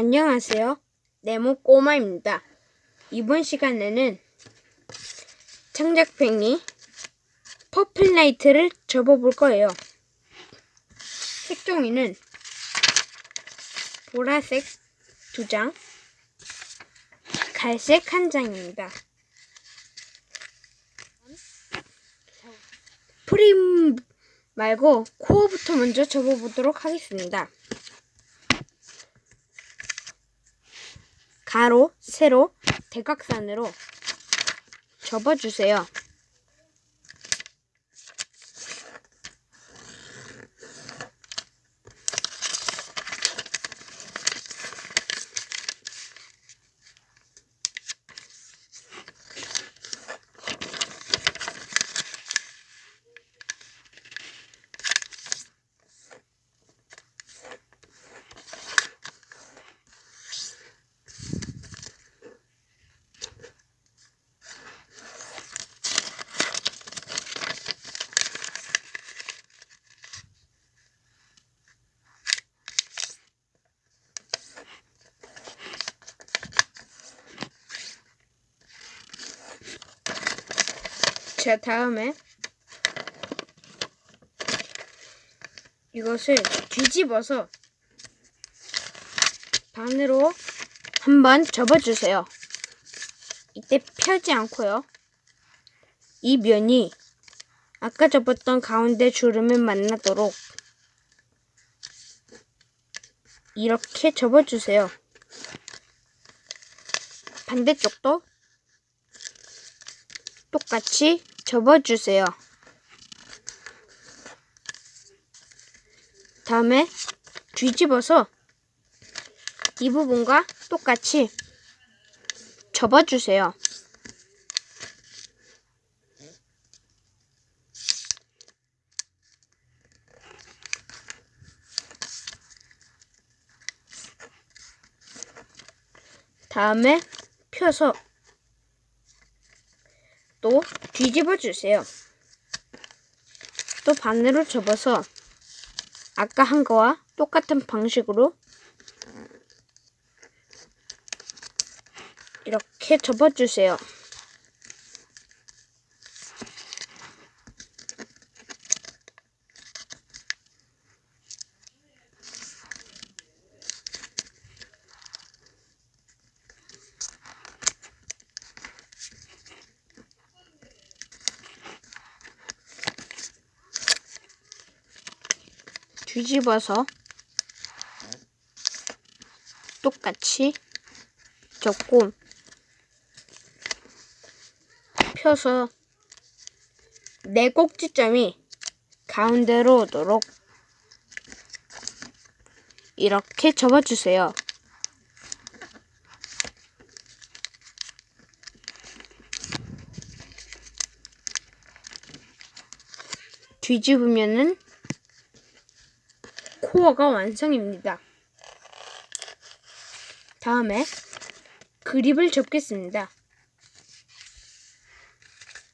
안녕하세요. 네모 꼬마입니다. 이번 시간에는 창작팽이 퍼플라이트를 접어볼 거예요. 색종이는 보라색 두 장, 갈색 한 장입니다. 프레임 말고 코어부터 먼저 접어보도록 하겠습니다. 가로, 세로, 대각선으로 접어주세요. 자, 다음에 이것을 뒤집어서 반으로 한번 접어주세요. 이때 펴지 않고요. 이 면이 아까 접었던 가운데 주름을 만나도록 이렇게 접어주세요. 반대쪽도 똑같이 접어주세요. 다음에 뒤집어서 이 부분과 똑같이 접어주세요. 다음에 펴서 또 뒤집어 주세요. 또 반으로 접어서 아까 한 거와 똑같은 방식으로 이렇게 접어 주세요. 뒤집어서 똑같이 접고 펴서 네 꼭지점이 가운데로 오도록 이렇게 접어주세요. 뒤집으면은 코어가 완성입니다. 다음에 그립을 접겠습니다.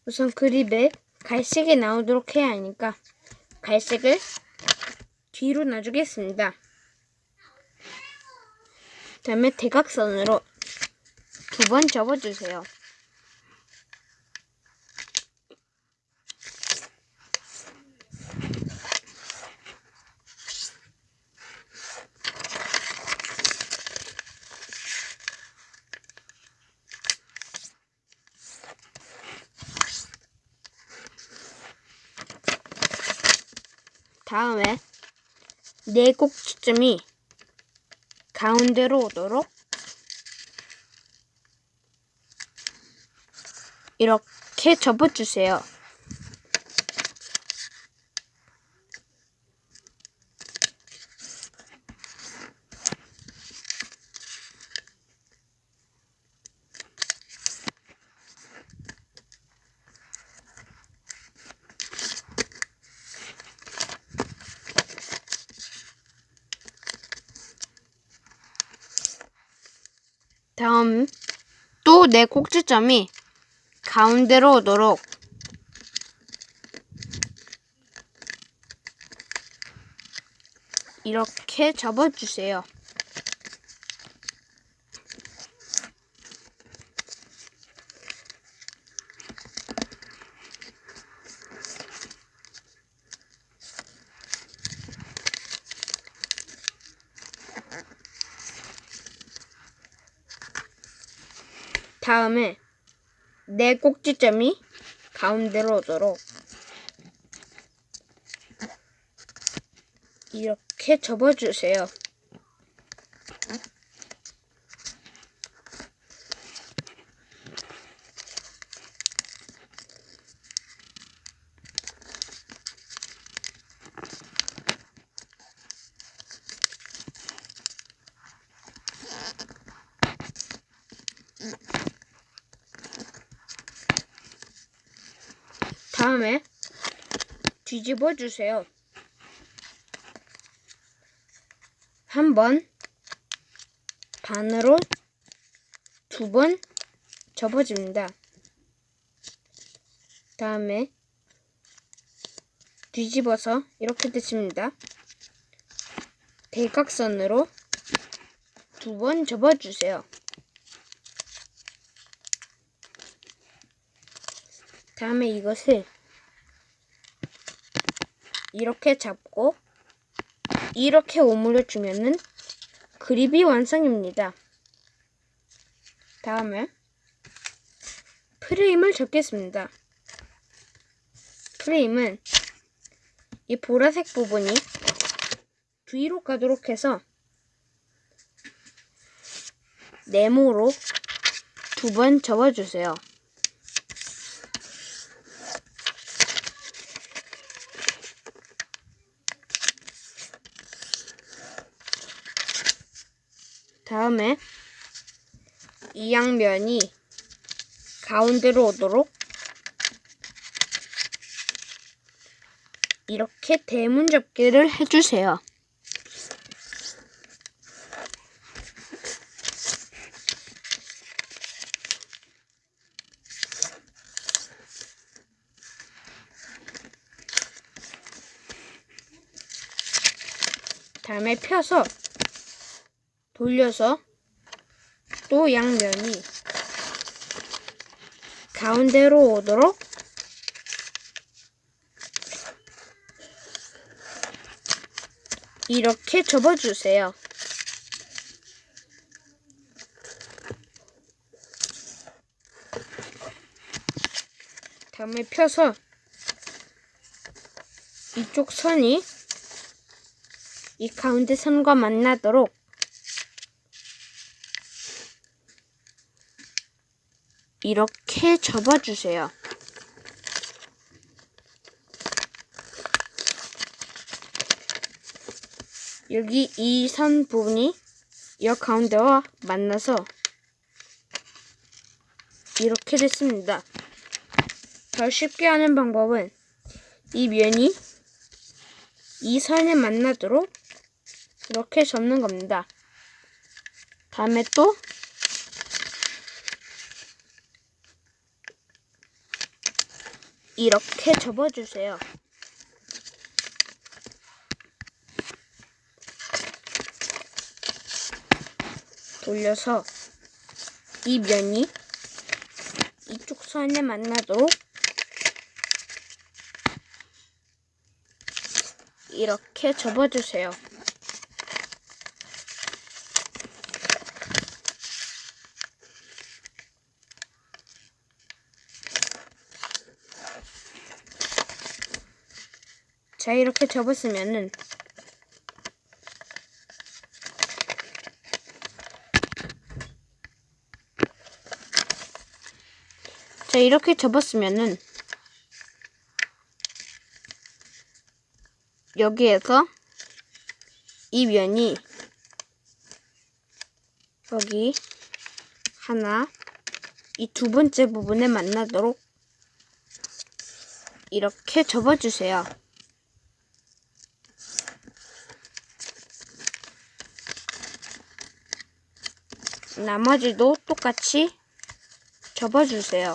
우선 그립에 갈색이 나오도록 해야 하니까 갈색을 뒤로 놔주겠습니다. 다음에 대각선으로 두 번 접어주세요. 다음에 네 꼭지점이 가운데로 오도록 이렇게 접어주세요. 다음 또네 꼭지점이 가운데로 오도록 이렇게 접어주세요. 다음에 네 꼭지점이 가운데로 오도록 이렇게 접어주세요. 다음에 뒤집어 주세요. 한 번, 반으로 두 번 접어줍니다. 다음에 뒤집어서 이렇게 됐습니다. 대각선으로 두 번 접어주세요. 다음에 이것을 이렇게 잡고 이렇게 오므려 주면은 그립이 완성입니다. 다음에 프레임을 접겠습니다. 프레임은 이 보라색 부분이 뒤로 가도록 해서 네모로 두 번 접어주세요. 다음에 이 양면이 가운데로 오도록 이렇게 대문 접기를 해주세요. 다음에 펴서 돌려서 또 양면이 가운데로 오도록 이렇게 접어주세요. 다음에 펴서 이쪽 선이 이 가운데 선과 만나도록 이렇게 접어주세요. 여기 이 선 부분이 이 가운데와 만나서 이렇게 됐습니다. 더 쉽게 하는 방법은 이 면이 이 선에 만나도록 이렇게 접는 겁니다. 다음에 또 이렇게 접어주세요. 돌려서 이 면이 이쪽 선에 만나도록 이렇게 접어주세요. 자, 이렇게 접었으면은 자, 이렇게 접었으면은 여기에서 이 면이 여기 하나 이 두 번째 부분에 만나도록 이렇게 접어주세요. 나머지도 똑같이 접어주세요.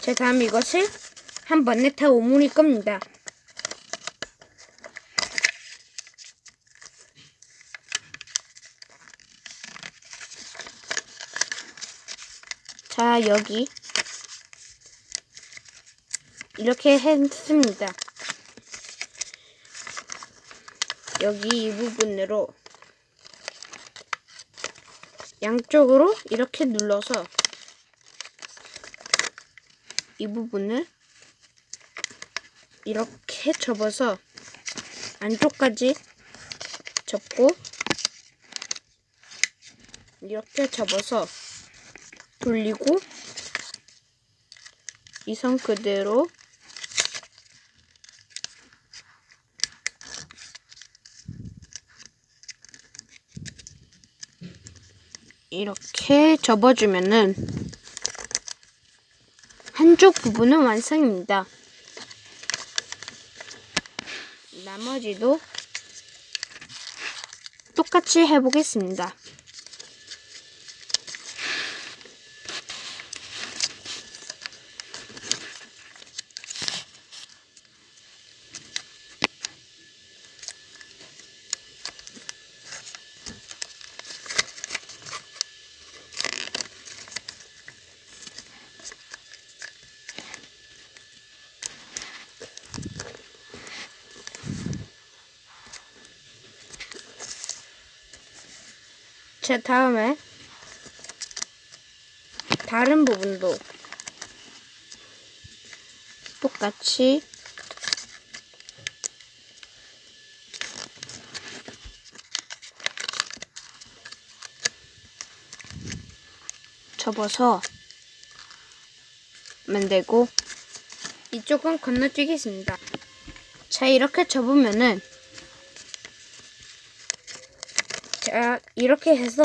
자, 다음 이것을 한 번에 다 오므릴 겁니다. 자, 여기 이렇게 했습니다. 여기 이 부분으로 양쪽으로 이렇게 눌러서 이 부분을 이렇게 접어서 안쪽까지 접고 이렇게 접어서 돌리고 이선 그대로 이렇게 접어주면은 한쪽 부분은 완성입니다. 나머지도 똑같이 해보겠습니다. 자, 다음에 다른 부분도 똑같이 접어서 만들고 이쪽은 건너뛰겠습니다. 자, 이렇게 접으면은 자, 이렇게 해서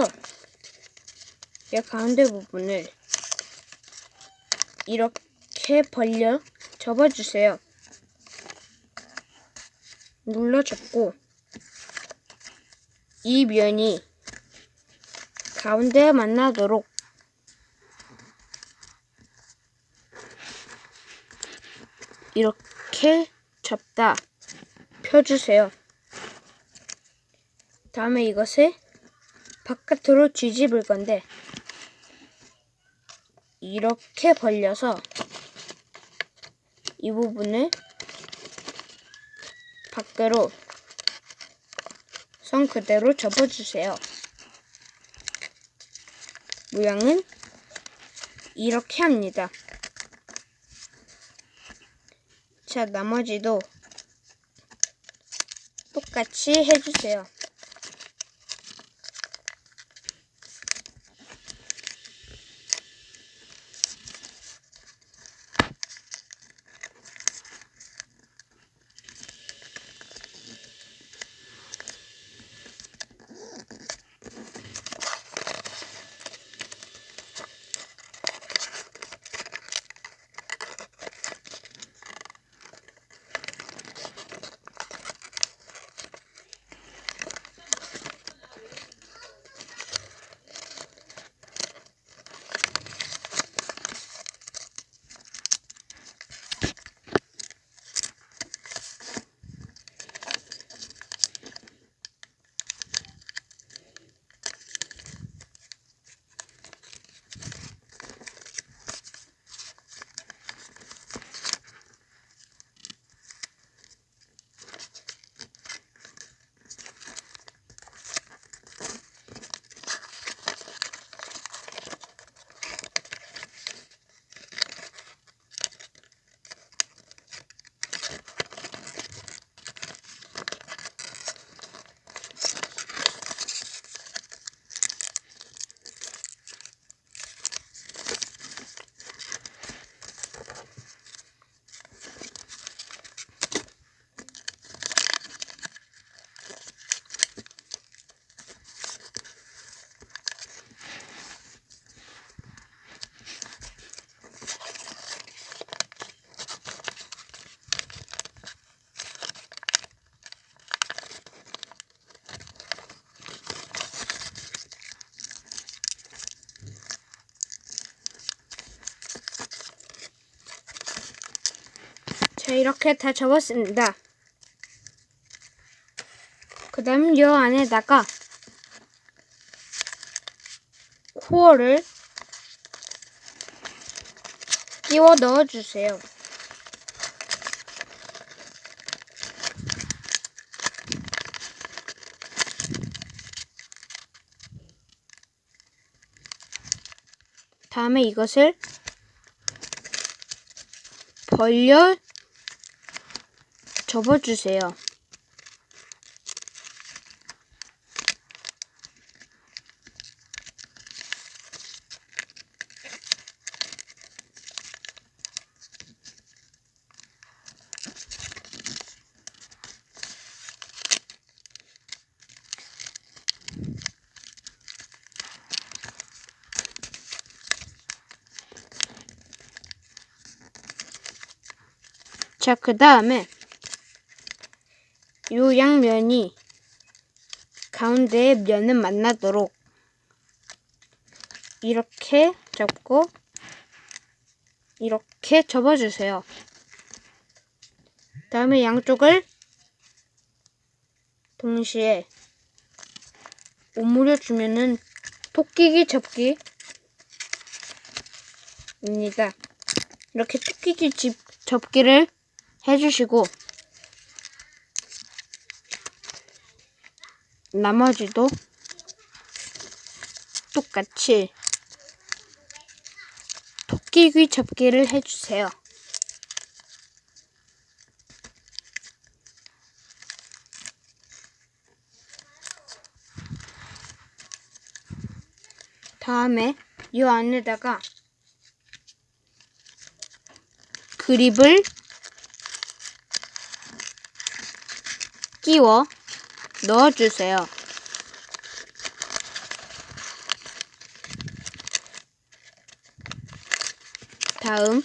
이 가운데 부분을 이렇게 벌려 접어주세요. 눌러 접고 이 면이 가운데에 만나도록 이렇게 접다 펴주세요. 다음에 이것을 바깥으로 뒤집을 건데 이렇게 벌려서 이 부분을 밖으로 선 그대로 접어주세요. 모양은 이렇게 합니다. 자, 나머지도 똑같이 해주세요. 자 이렇게 다 접었습니다. 그 다음 요 안에다가 코어를 끼워 넣어주세요. 다음에 이것을 벌려 접어주세요. 자, 그 다음에 요 양면이 가운데에 면을 만나도록 이렇게 접고 이렇게 접어주세요. 다음에 양쪽을 동시에 오므려 주면은 토끼기 접기입니다. 이렇게 토끼기 집 접기를 해주시고 나머지도 똑같이 토끼귀 접기를 해주세요. 다음에 이 안에다가 그립을 끼워 넣어주세요. 다음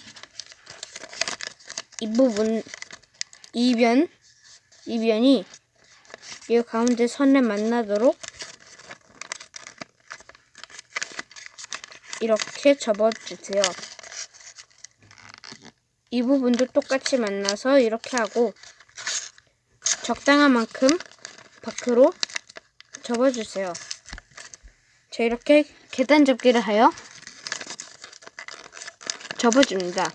이 부분 이변 이변이 이 가운데 선에 만나도록 이렇게 접어주세요. 이 부분도 똑같이 만나서 이렇게 하고 적당한 만큼 밖으로 접어주세요. 자, 이렇게 계단 접기를 하여 접어줍니다.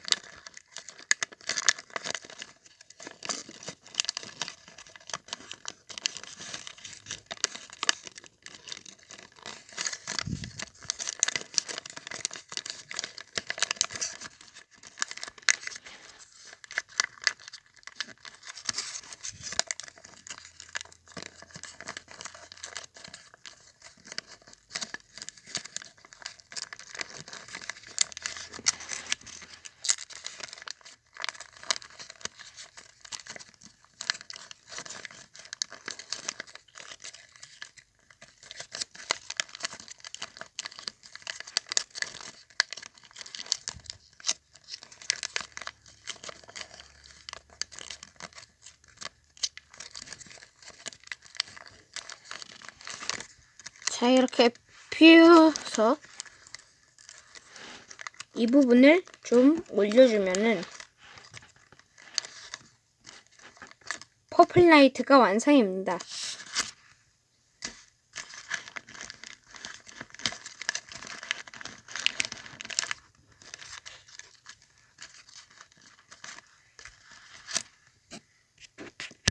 자, 이렇게 피워서 이 부분을 좀 올려주면은 퍼플 라이트가 완성입니다.